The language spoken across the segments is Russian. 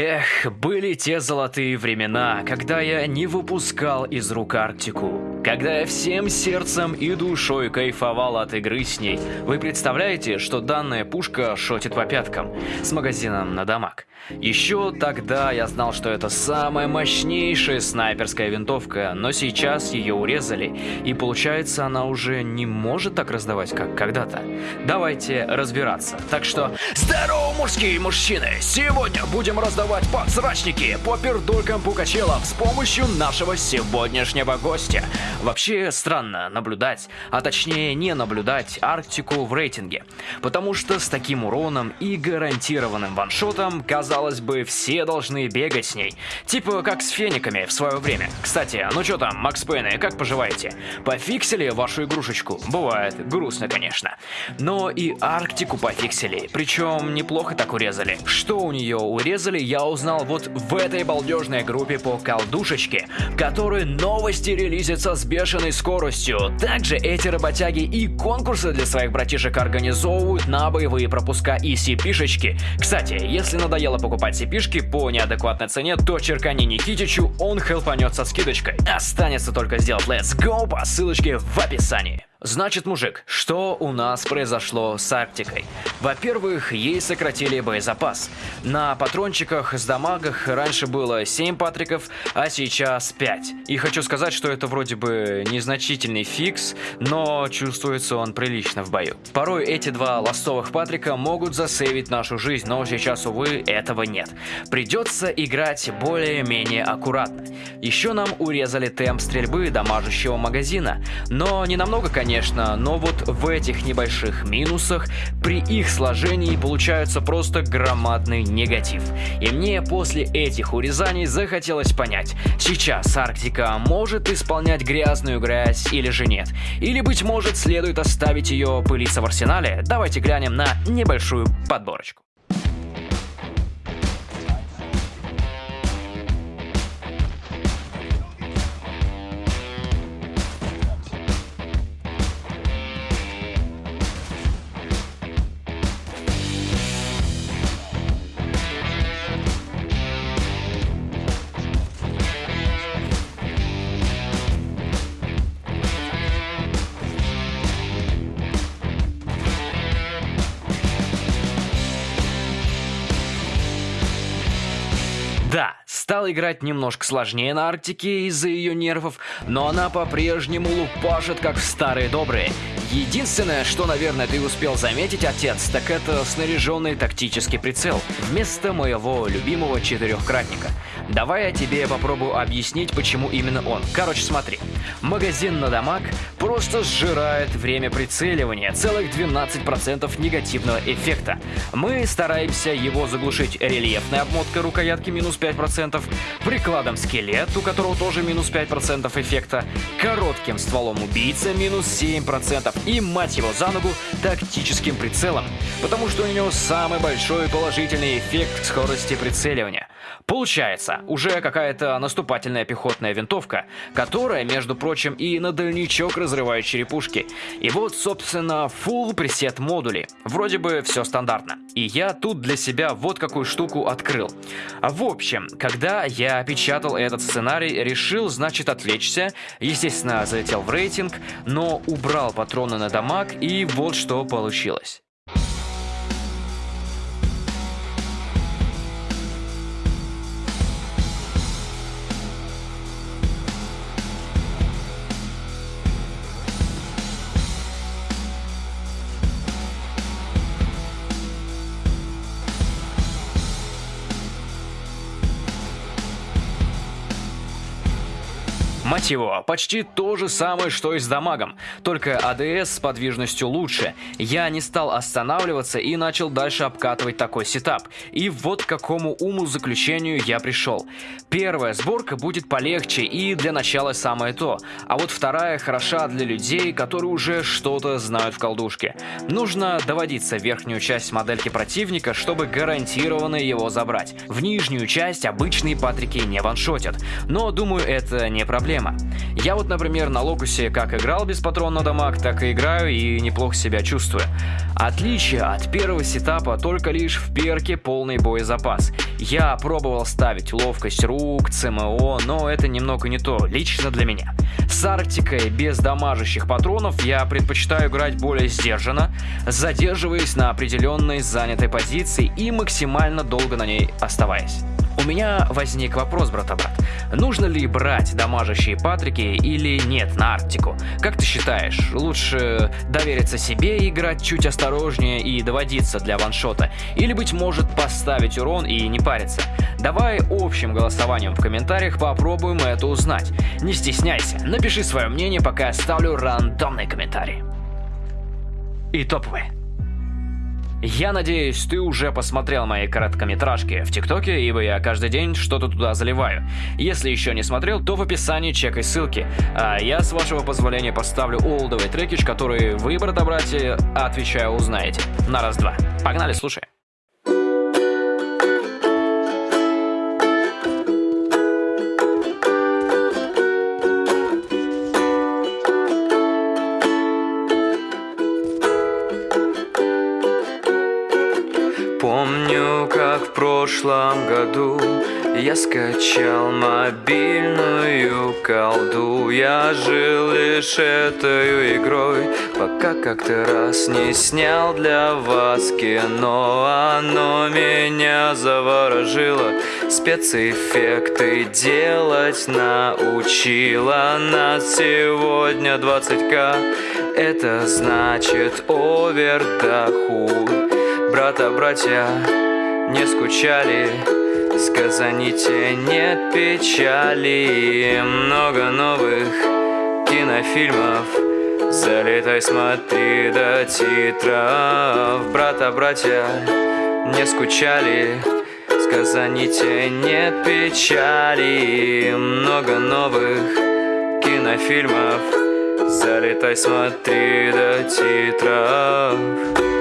Эх, были те золотые времена, когда я не выпускал из рук Арктику. Когда я всем сердцем и душой кайфовал от игры с ней. Вы представляете, что данная пушка шотит по пяткам с магазином на дамаг. Еще тогда я знал, что это самая мощнейшая снайперская винтовка, но сейчас ее урезали, и получается она уже не может так раздавать, как когда-то. Давайте разбираться. Так что, здорово, мужские мужчины! Сегодня будем раздавать подсрачники по пердулькам Пукачелов с помощью нашего сегодняшнего гостя. Вообще странно наблюдать, а точнее не наблюдать Арктику в рейтинге, потому что с таким уроном и гарантированным ваншотом, казалось бы, все должны бегать с ней. Типа как с фениками в свое время. Кстати, ну что там, Макс Пейны, как поживаете? Пофиксили вашу игрушечку? Бывает, грустно, конечно. Но и Арктику пофиксили, причем неплохо так урезали. Что у нее урезали, я узнал вот в этой балдежной группе по колдушечке, которой новости релизятся с бешеной скоростью. Также эти работяги и конкурсы для своих братишек организовывают на боевые пропуска и CP-шечки. Кстати, если надоело покупать CP-шки по неадекватной цене, то черкани Никитичу, он хелпанет со скидочкой. Останется только сделать Let's Go по ссылочке в описании. Значит, мужик, что у нас произошло с Арктикой? Во-первых, ей сократили боезапас. На патрончиках с дамагах раньше было 7 патриков, а сейчас 5. И хочу сказать, что это вроде бы незначительный фикс, но чувствуется он прилично в бою. Порой эти два ластовых патрика могут засейвить нашу жизнь, но сейчас, увы, этого нет. Придется играть более-менее аккуратно. Еще нам урезали темп стрельбы дамажущего магазина, но не намного, конечно, конечно, но вот в этих небольших минусах при их сложении получается просто громадный негатив. И мне после этих урезаний захотелось понять, сейчас Арктика может исполнять грязную грязь или же нет? Или, быть может, следует оставить ее пылиться в арсенале? Давайте глянем на небольшую подборочку. Да, стал играть немножко сложнее на Арктике из-за ее нервов, но она по-прежнему лупашит как в старые добрые. Единственное, что, наверное, ты успел заметить, отец, так это снаряженный тактический прицел вместо моего любимого четырехкратника. Давай я тебе попробую объяснить, почему именно он. Короче, смотри. Магазин на дамаг просто сжирает время прицеливания, целых 12% негативного эффекта. Мы стараемся его заглушить рельефной обмоткой рукоятки минус 5%, прикладом скелет, у которого тоже минус 5% эффекта, коротким стволом убийца минус 7% и, мать его за ногу, тактическим прицелом, потому что у него самый большой положительный эффект скорости прицеливания. Получается, уже какая-то наступательная пехотная винтовка, которая, между прочим, и на дальничок разрывает черепушки. И вот, собственно, full пресет модули. Вроде бы все стандартно. И я тут для себя вот какую штуку открыл. В общем, когда я печатал этот сценарий, решил, значит, отвлечься. Естественно, залетел в рейтинг, но убрал патроны на дамаг, и вот что получилось. Мать его, почти то же самое, что и с дамагом, только АДС с подвижностью лучше. Я не стал останавливаться и начал дальше обкатывать такой сетап. И вот к какому уму заключению я пришел. Первая сборка будет полегче и для начала самое то, а вот вторая хороша для людей, которые уже что-то знают в колдушке. Нужно доводиться верхнюю часть модельки противника, чтобы гарантированно его забрать. В нижнюю часть обычные патрики не ваншотят, но думаю это не проблема проблема. Я вот, например, на Локусе как играл без патронного дамаг, так и играю и неплохо себя чувствую. Отличие от первого сетапа только лишь в перке полный боезапас. Я пробовал ставить ловкость рук, ЦМО, но это немного не то, лично для меня. С Арктикой без дамажащих патронов я предпочитаю играть более сдержанно, задерживаясь на определенной занятой позиции и максимально долго на ней оставаясь. У меня возник вопрос, брата-брат. Нужно ли брать дамажащие патрики или нет на Арктику? Как ты считаешь, лучше довериться себе и играть чуть осторожнее и доводиться для ваншота? Или, быть может, поставить урон и не париться? Давай общим голосованием в комментариях попробуем это узнать. Не стесняйся, напиши свое мнение, пока я ставлю рандомный комментарий. И топовые. Я надеюсь, ты уже посмотрел мои короткометражки в ТикТоке, ибо я каждый день что-то туда заливаю. Если еще не смотрел, то в описании чекай ссылки. А я, с вашего позволения, поставлю олдовый трекич, который вы, брата-братья, отвечаю, узнаете. На раз-два. Погнали, слушай. Как в прошлом году. Я скачал мобильную колду. Я жил лишь этой игрой, пока как-то раз не снял для вас кино. Оно меня заворожило, спецэффекты делать научило. Нас сегодня 20к, это значит овердохуй брата, братья не скучали Сказаните нет печали. Много новых кинофильмов Залетай, смотри до титров. Брата, братья не скучали Сказаните нет печали. Много новых кинофильмов Залетай, смотри до титров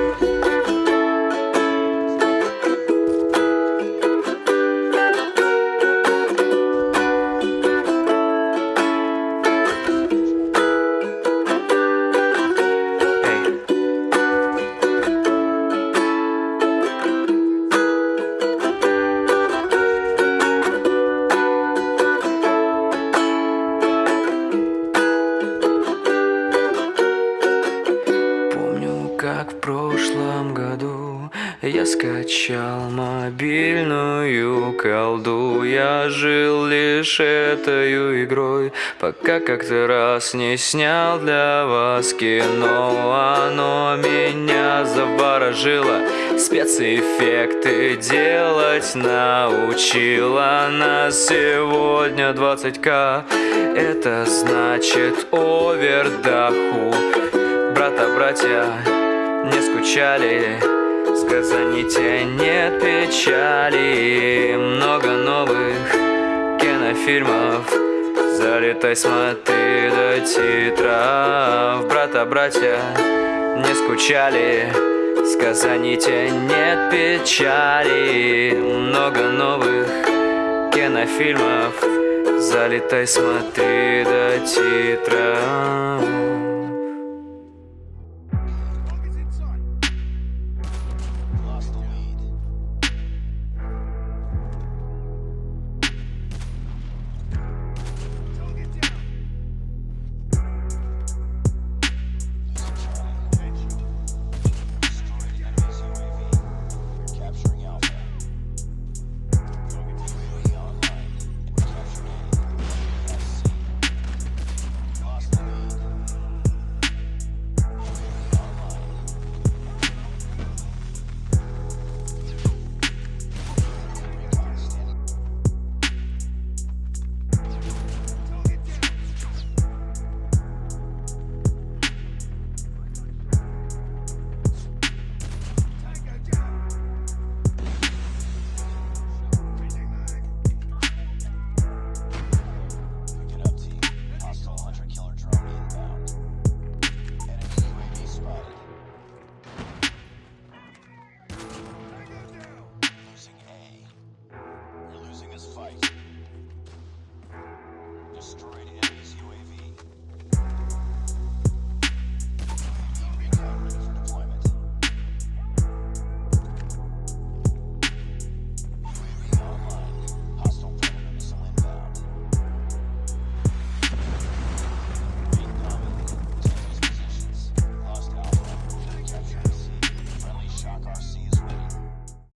прошлом году Я скачал мобильную колду. Я жил лишь этой игрой Пока как-то раз не снял для вас кино. Оно меня заворожило Спецэффекты делать научила Нас сегодня 20к Это значит овердоху Брата, братья, не скучали. Сказаните нет печали. Много новых кинофильмов. Залетай, смотри до титров. Брата, братья, не скучали. Сказаните нет печали. Много новых кинофильмов. Залетай, смотри до титров